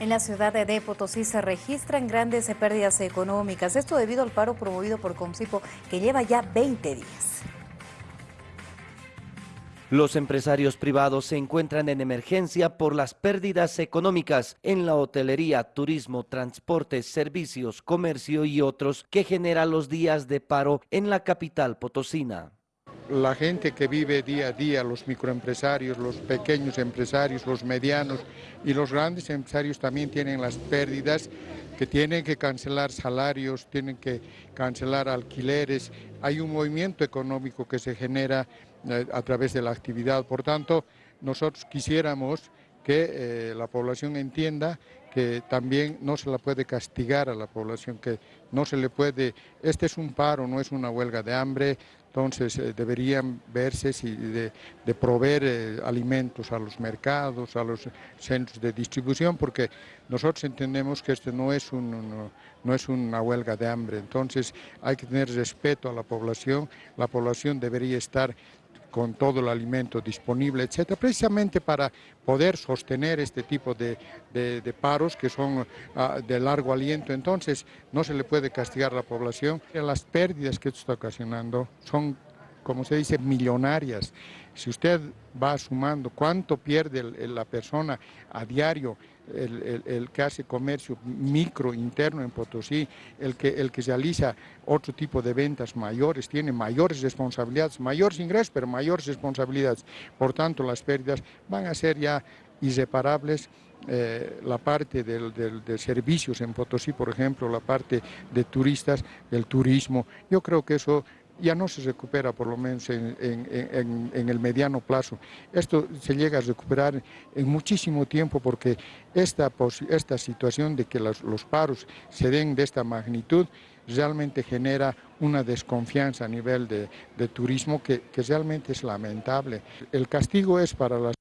En la ciudad de Potosí se registran grandes pérdidas económicas, esto debido al paro promovido por Comsipo que lleva ya 20 días. Los empresarios privados se encuentran en emergencia por las pérdidas económicas en la hotelería, turismo, transporte, servicios, comercio y otros que genera los días de paro en la capital potosina la gente que vive día a día, los microempresarios, los pequeños empresarios, los medianos y los grandes empresarios también tienen las pérdidas que tienen que cancelar salarios, tienen que cancelar alquileres. Hay un movimiento económico que se genera eh, a través de la actividad. Por tanto, nosotros quisiéramos que eh, la población entienda que también no se la puede castigar a la población, que no se le puede, este es un paro, no es una huelga de hambre, entonces eh, deberían verse si de, proveer eh, alimentos a los mercados, a los centros de distribución, porque nosotros entendemos que esto no es, un, no es una huelga de hambre, entonces hay que tener respeto a la población, la población debería estar con todo el alimento disponible, etcétera, precisamente para poder sostener este tipo de, paros que son ah, de largo aliento. Entonces, no se le puede castigar a la población. Las pérdidas que esto está ocasionando son, como se dice, millonarias. Si usted va sumando cuánto pierde la persona a diario, el, que hace comercio micro interno en Potosí, el que, el que realiza otro tipo de ventas mayores, tiene mayores responsabilidades, mayores ingresos, pero mayores responsabilidades. Por tanto, las pérdidas van a ser ya irreparables. Eh, la parte de servicios en Potosí, por ejemplo, la parte de turistas, el turismo, yo creo que eso ya no se recupera por lo menos en, el mediano plazo. Esto se llega a recuperar en muchísimo tiempo porque esta, esta situación de que los, paros se den de esta magnitud realmente genera una desconfianza a nivel de, turismo que, que realmente es lamentable. El castigo es para las